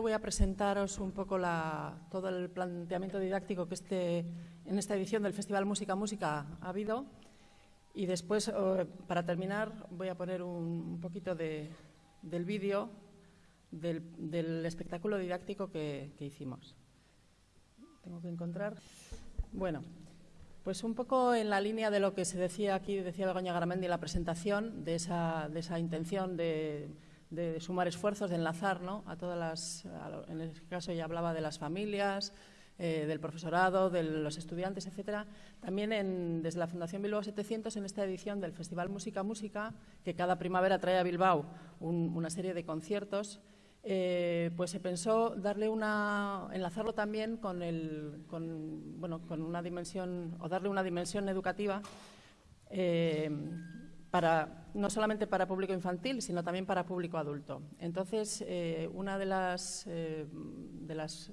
primero voy a presentaros un poco todo el planteamiento didáctico que este, en esta edición del Festival Música Música ha habido. Y después, eh, para terminar, voy a poner un, poquito del vídeo del, espectáculo didáctico que, que hicimos. Tengo que encontrar. Bueno, pues un poco en la línea de lo que se decía aquí, decía Begoña Garamendi en la presentación, de esa, de esa intención de, sumar esfuerzos, de enlazar ¿no? a todas las, en este caso ya hablaba de las familias, eh, del profesorado, de los estudiantes, etcétera. También desde la Fundación Bilbao 700, en esta edición del Festival Música Música, que cada primavera trae a Bilbao una serie de conciertos, eh, pues se pensó darle una, enlazarlo también con, el, con, bueno, con una dimensión, o darle una dimensión educativa, eh, para, no solamente para público infantil, sino también para público adulto. Entonces, eh, una de las, de las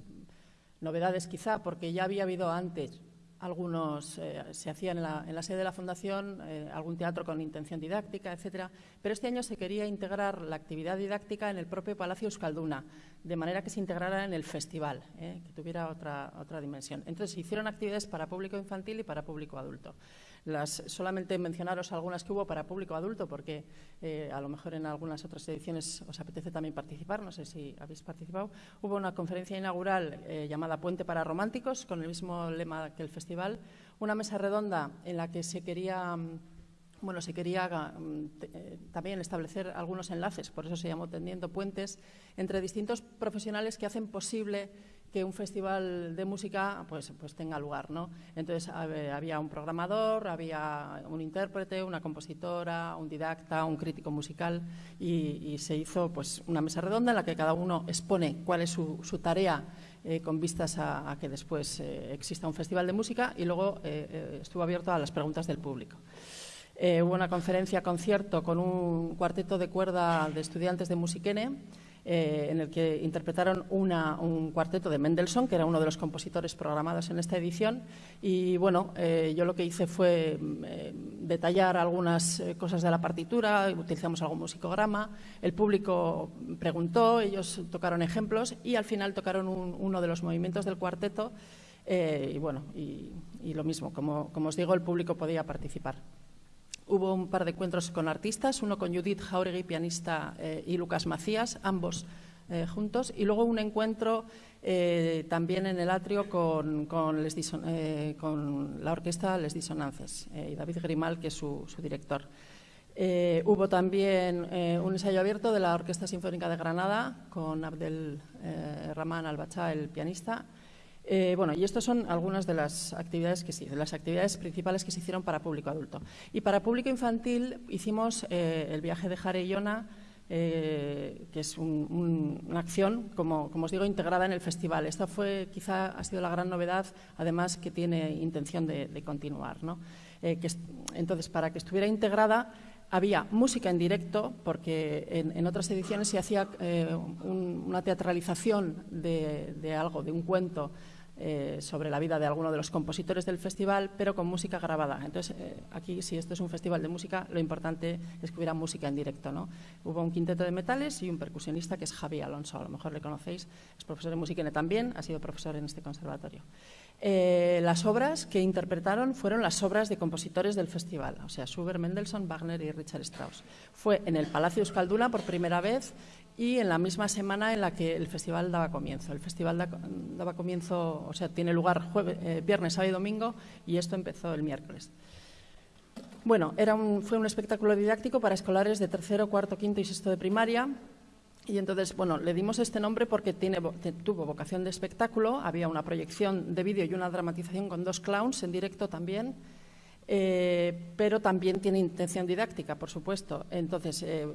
novedades quizá, porque ya había habido antes algunos, eh, se hacía en la, sede de la Fundación eh, algún teatro con intención didáctica, etcétera, pero este año se quería integrar la actividad didáctica en el propio Palacio Euskalduna, de manera que se integrara en el festival, eh, que tuviera otra, otra dimensión. Entonces se hicieron actividades para público infantil y para público adulto solamente mencionaros algunas que hubo para público adulto, porque eh, a lo mejor en algunas otras ediciones os apetece también participar, no sé si habéis participado. Hubo una conferencia inaugural eh, llamada Puente para Románticos, con el mismo lema que el festival, una mesa redonda en la que se quería mm, bueno, se quería mm, eh, también establecer algunos enlaces, por eso se llamó Tendiendo Puentes, entre distintos profesionales que hacen posible que un festival de música pues, pues tenga lugar. ¿no? Entonces había un programador, había un intérprete, una compositora, un didacta, un crítico musical y, se hizo pues, una mesa redonda en la que cada uno expone cuál es su, tarea eh, con vistas a, que después eh, exista un festival de música y luego eh, estuvo abierto a las preguntas del público. hubo una conferencia concierto con un cuarteto de cuerda de estudiantes de Musiquene eh, en el que interpretaron un cuarteto de Mendelssohn, que era uno de los compositores programados en esta edición. Y bueno, eh, yo lo que hice fue eh, detallar algunas cosas de la partitura, utilizamos algún musicograma, el público preguntó, ellos tocaron ejemplos y al final tocaron uno de los movimientos del cuarteto. y bueno, y, lo mismo, como os digo, el público podía participar. Hubo un par de encuentros con artistas, uno con Judith Jauregui, pianista, eh, y Lucas Macías, ambos eh, juntos, y luego un encuentro eh, también en el atrio con, con, la orquesta Les Disonances y David Grimal, que es su, director. hubo también un ensayo abierto de la Orquesta Sinfónica de Granada con Abdel Rahman Albachá, el pianista, eh, bueno, y estas son algunas de las actividades que sí, de las actividades principales que se hicieron para público adulto. Y para público infantil hicimos eh, el viaje de Jare eh, que es una acción, como, os digo, integrada en el festival. Esta fue, quizá, ha sido la gran novedad, además que tiene intención de, continuar. entonces, para que estuviera integrada, había música en directo, porque en, otras ediciones se hacía una teatralización de, algo, de un cuento eh, sobre la vida de alguno de los compositores del festival, pero con música grabada. Entonces, eh, aquí, si esto es un festival de música, lo importante es que hubiera música en directo. ¿no? Hubo un quinteto de metales y un percusionista que es Javi Alonso, a lo mejor le conocéis, es profesor de música también, ha sido profesor en este conservatorio. Eh, las obras que interpretaron fueron las obras de compositores del festival, o sea, Schubert, Mendelssohn, Wagner y Richard Strauss. Fue en el Palacio Euskalduna por primera vez y en la misma semana en la que el festival daba comienzo. El festival daba comienzo, o sea, tiene lugar eh, viernes, sábado y domingo y esto empezó el miércoles. Bueno, era fue un espectáculo didáctico para escolares de tercero, cuarto, quinto y sexto de primaria. Y entonces, bueno, le dimos este nombre porque tiene, tuvo vocación de espectáculo, había una proyección de vídeo y una dramatización con dos clowns en directo también eh, pero también tiene intención didáctica, por supuesto. Entonces, eh,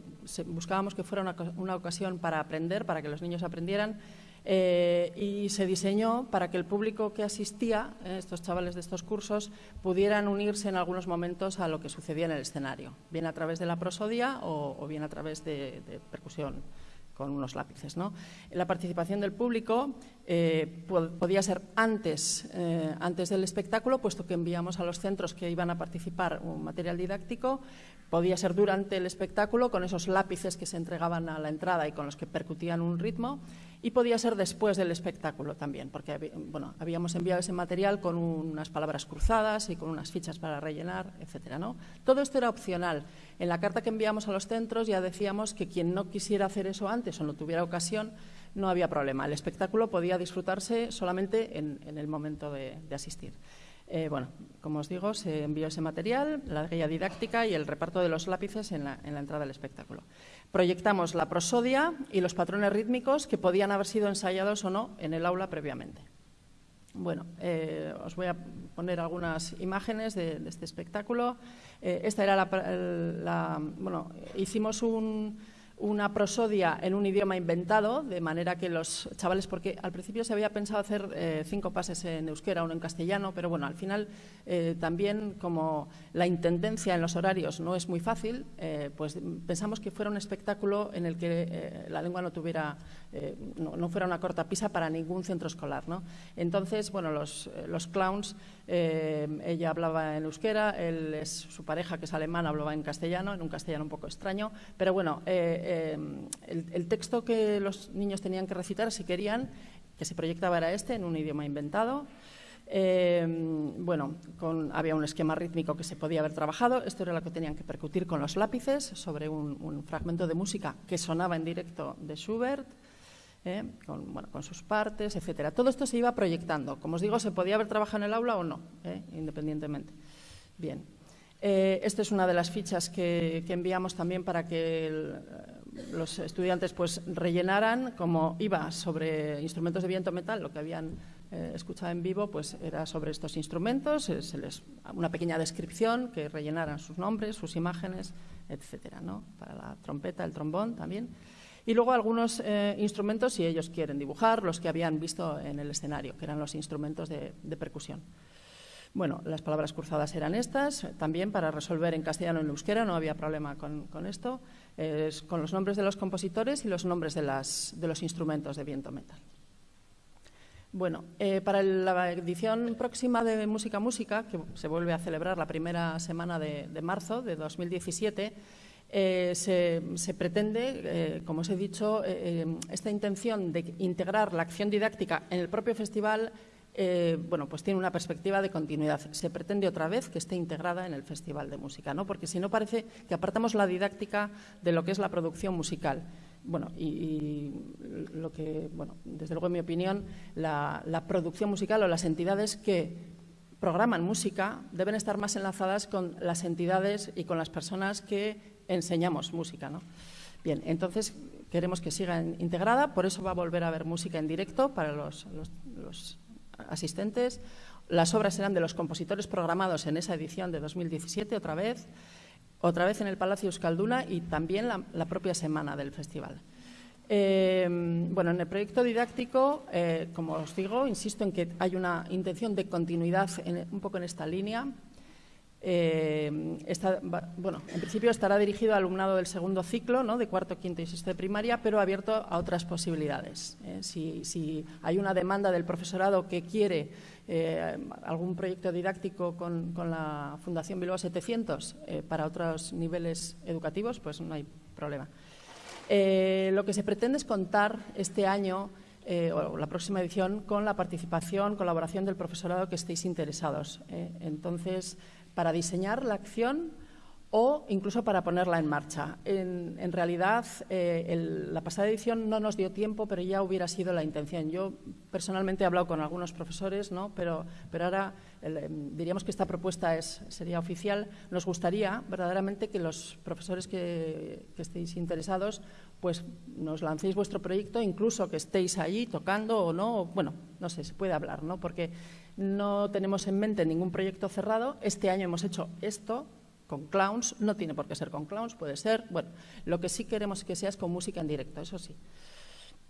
buscábamos que fuera una, ocasión para aprender, para que los niños aprendieran, eh, y se diseñó para que el público que asistía, estos chavales de estos cursos, pudieran unirse en algunos momentos a lo que sucedía en el escenario, bien a través de la prosodia o, bien a través de percusión con unos lápices. ¿no? La participación del público eh, podía ser antes, eh, antes del espectáculo, puesto que enviamos a los centros que iban a participar un material didáctico, podía ser durante el espectáculo, con esos lápices que se entregaban a la entrada y con los que percutían un ritmo, y podía ser después del espectáculo también, porque bueno, habíamos enviado ese material con unas palabras cruzadas y con unas fichas para rellenar, etcétera. ¿no? Todo esto era opcional. En la carta que enviamos a los centros ya decíamos que quien no quisiera hacer eso antes o no tuviera ocasión, no había problema. El espectáculo podía disfrutarse solamente en, el momento de asistir. Eh, bueno, como os digo, se envió ese material, la guía didáctica y el reparto de los lápices en la, entrada del espectáculo. Proyectamos la prosodia y los patrones rítmicos que podían haber sido ensayados o no en el aula previamente. Bueno, eh, os voy a poner algunas imágenes de, este espectáculo. Eh, esta era la, Bueno, hicimos un una prosodia en un idioma inventado, de manera que los chavales, porque al principio se había pensado hacer eh, cinco pases en euskera, uno en castellano, pero bueno, al final eh, también como la intendencia en los horarios no es muy fácil, eh, pues pensamos que fuera un espectáculo en el que la lengua no tuviera, no, fuera una corta pisa para ningún centro escolar. ¿no? Entonces, bueno, los, los clowns, ella hablaba en euskera, él es su pareja que es alemana, hablaba en castellano, en un castellano un poco extraño, pero bueno, eh, el, texto que los niños tenían que recitar, si querían, que se proyectaba era este, en un idioma inventado. Eh, bueno, había un esquema rítmico que se podía haber trabajado. Esto era lo que tenían que percutir con los lápices sobre un, fragmento de música que sonaba en directo de Schubert. Eh, con, bueno, con, sus partes, etcétera. Todo esto se iba proyectando. Como os digo, se podía haber trabajado en el aula o no, independientemente. Bien. Esta es una de las fichas que, enviamos también para que el, los estudiantes pues rellenaran, como iba sobre instrumentos de viento metal, lo que habían eh, escuchado en vivo, pues era sobre estos instrumentos, se les, una pequeña descripción, que rellenaran sus nombres, sus imágenes, etcétera, ¿no? Para la trompeta, el trombón también. Y luego algunos eh, instrumentos, si ellos quieren dibujar, los que habían visto en el escenario, que eran los instrumentos de percusión. Bueno, las palabras cruzadas eran estas, también para resolver en castellano en euskera, no había problema con, esto, con los nombres de los compositores y los nombres de, los instrumentos de viento metal. Bueno, eh, para la edición próxima de Música Música, que se vuelve a celebrar la primera semana de, marzo de 2017, eh, se, pretende, eh, como os he dicho, esta intención de integrar la acción didáctica en el propio festival eh, bueno, pues tiene una perspectiva de continuidad. Se pretende otra vez que esté integrada en el Festival de Música, ¿no? porque si no parece que apartamos la didáctica de lo que es la producción musical. Bueno, y, lo que, bueno, desde luego en mi opinión, la, producción musical o las entidades que programan música deben estar más enlazadas con las entidades y con las personas que enseñamos música. ¿no? Bien, entonces queremos que siga integrada, por eso va a volver a haber música en directo para los asistentes. Las obras serán de los compositores programados en esa edición de 2017, otra vez, otra vez en el Palacio Euskalduna y también la, propia semana del festival. Eh, bueno, en el proyecto didáctico, eh, como os digo, insisto en que hay una intención de continuidad un poco en esta línea. Eh, bueno, en principio estará dirigido al alumnado del segundo ciclo, ¿no? de cuarto, quinto y sexto de primaria, pero abierto a otras posibilidades. ¿eh? Si, hay una demanda del profesorado que quiere eh, algún proyecto didáctico con, la Fundación Bilbao 700 para otros niveles educativos, pues no hay problema. lo que se pretende es contar este año o la próxima edición con la participación, colaboración del profesorado que estéis interesados. Entonces, para diseñar la acción o incluso para ponerla en marcha. En, realidad, eh, la pasada edición no nos dio tiempo, pero ya hubiera sido la intención. Yo personalmente he hablado con algunos profesores, ¿no? pero, pero ahora em, diríamos que esta propuesta es, sería oficial. Nos gustaría verdaderamente que los profesores que, que, estéis interesados pues nos lancéis vuestro proyecto, incluso que estéis allí tocando o no. Bueno, no sé, se puede hablar, ¿no? porque no tenemos en mente ningún proyecto cerrado. Este año hemos hecho esto con clowns, no tiene por qué ser con clowns, puede ser, bueno, lo que sí queremos que sea es con música en directo, eso sí.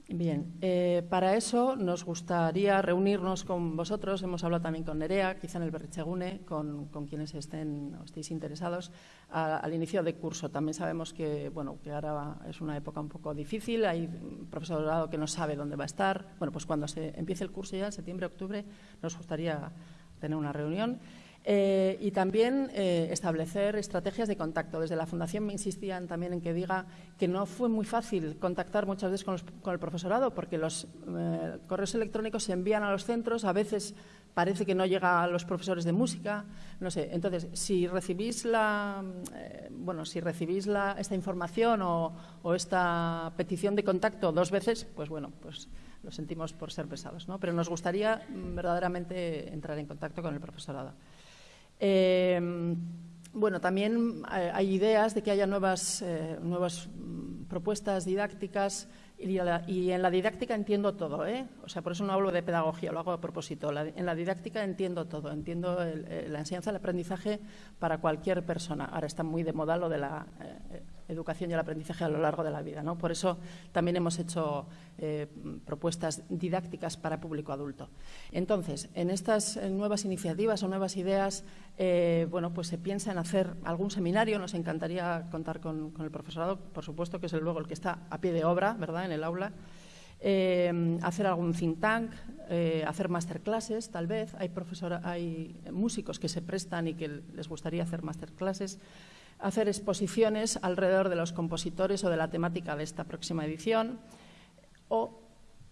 Bien, eh, para eso nos gustaría reunirnos con vosotros, hemos hablado también con Nerea, quizá en el Berrichegune, con, quienes estén o estéis interesados, al inicio de curso. También sabemos que, bueno, que ahora es una época un poco difícil, hay profesorado que no sabe dónde va a estar. Bueno, pues cuando se empiece el curso ya, en septiembre, octubre, nos gustaría tener una reunión. Eh, y también eh, establecer estrategias de contacto. Desde la Fundación me insistían también en que diga que no fue muy fácil contactar muchas veces con, el profesorado porque los eh, correos electrónicos se envían a los centros, a veces parece que no llega a los profesores de música, no sé. Entonces, si recibís la, bueno, si recibís la, esta información o, o, esta petición de contacto dos veces, pues bueno, pues lo sentimos por ser pesados, ¿no? Pero nos gustaría mm, verdaderamente entrar en contacto con el profesorado. Em, bueno, también eh, hay ideas de que haya nuevas, eh, nuevas mm, propuestas didácticas y, en la didáctica entiendo todo, ¿eh? O sea, por eso no hablo de pedagogía, lo hago a propósito. en la didáctica entiendo todo, entiendo la enseñanza, el aprendizaje para cualquier persona. Ahora está muy de moda lo de la educación y el aprendizaje a lo largo de la vida. ¿no? Por eso también hemos hecho eh, propuestas didácticas para público adulto. Entonces, en estas nuevas iniciativas o nuevas ideas, eh, bueno, pues se piensa en hacer algún seminario. Nos encantaría contar con, el profesorado, por supuesto, que es luego el que está a pie de obra, ¿verdad?, en el aula. Eh, hacer algún think tank, hacer masterclasses, tal vez. Hay, hay músicos que se prestan y que les gustaría hacer masterclasses hacer exposiciones alrededor de los compositores o de la temática de esta próxima edición o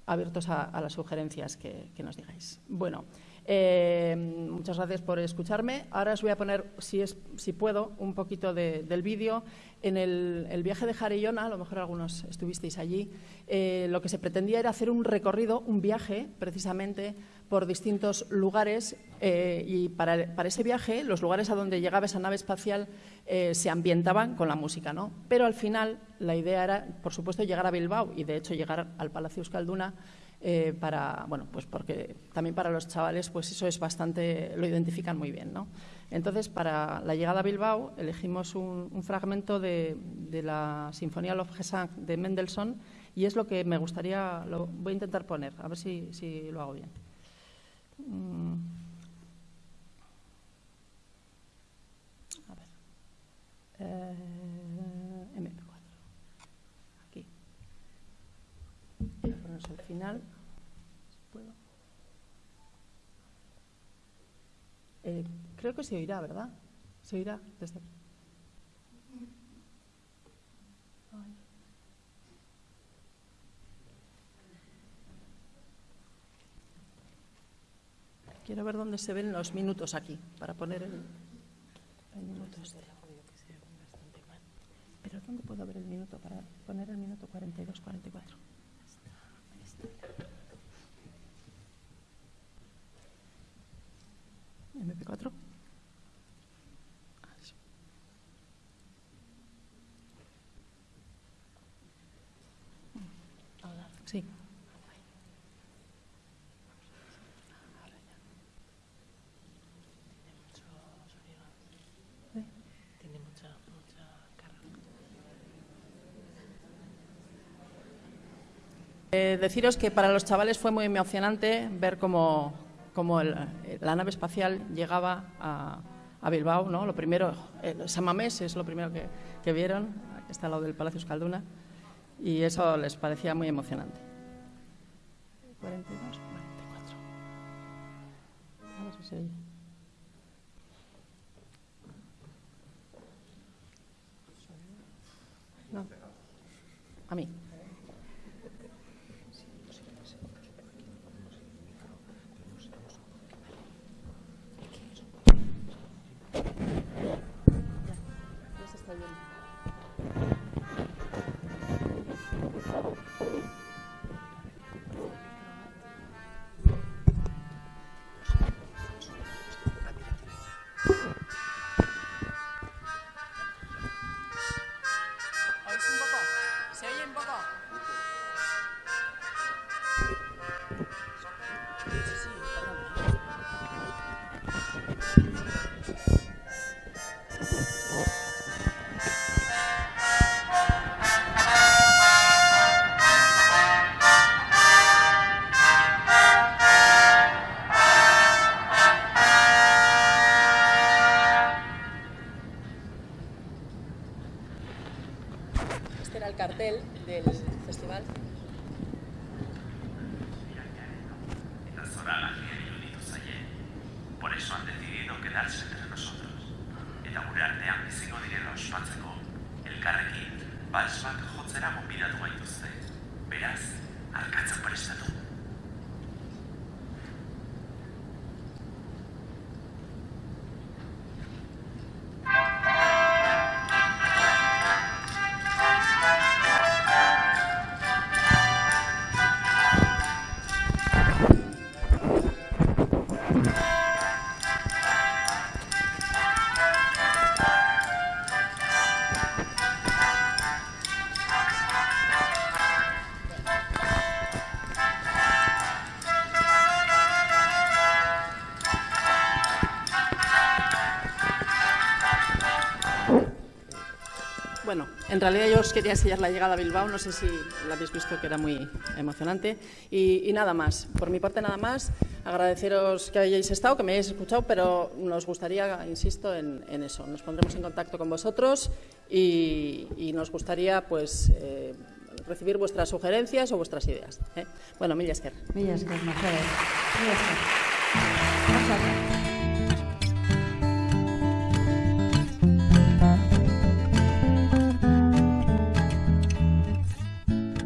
abiertos a, las sugerencias que, nos digáis. Bueno, eh, muchas gracias por escucharme. Ahora os voy a poner, si, es, si puedo, un poquito del vídeo. En el, viaje de Jarellona, a lo mejor algunos estuvisteis allí, eh, lo que se pretendía era hacer un recorrido, un viaje, precisamente, por distintos lugares eh, y para, ese viaje los lugares a donde llegaba esa nave espacial eh, se ambientaban con la música, ¿no? Pero al final la idea era, por supuesto, llegar a Bilbao y de hecho llegar al Palacio Euskalduna eh, para, bueno, pues porque también para los chavales pues eso es bastante, lo identifican muy bien, ¿no? Entonces, para la llegada a Bilbao elegimos un, fragmento de, la Sinfonía Lofgesang de Mendelssohn y es lo que me gustaría, lo voy a intentar poner, a ver si lo hago bien. Mm. A ver. Eh, MP4. Aquí. Voy a ponerse al final. Si puedo. Eh, creo que se oirá, ¿verdad? Se oirá desde aquí. Quiero ver dónde se ven los minutos aquí, para poner el, minuto este. Pero ¿dónde puedo ver el minuto para poner el minuto 42, 44? MP4. Sí. Eh, deciros que para los chavales fue muy emocionante ver cómo, la nave espacial llegaba a, Bilbao. ¿no? Lo primero, el Samamés es lo primero que, vieron, aquí está al lado del Palacio Escalduna, y eso les parecía muy emocionante. 42, 44. A ver si se No. A mí. 춤 봐봐. 세인 봐봐. Por eso han decidido que quedarse entre nosotros. Eta biziko direla ospatzeko, elkarrekin, bals bat jotzera gonbidatu gaituzte. Beraz, arkatzen en realidad yo os quería enseñar la llegada a Bilbao, no sé si la habéis visto que era muy emocionante. Y, nada más, por mi parte nada más, agradeceros que hayáis estado, que me hayáis escuchado, pero nos gustaría, insisto, en, eso. Nos pondremos en contacto con vosotros y, nos gustaría pues eh, recibir vuestras sugerencias o vuestras ideas. ¿eh? Bueno, mil esker. Esker.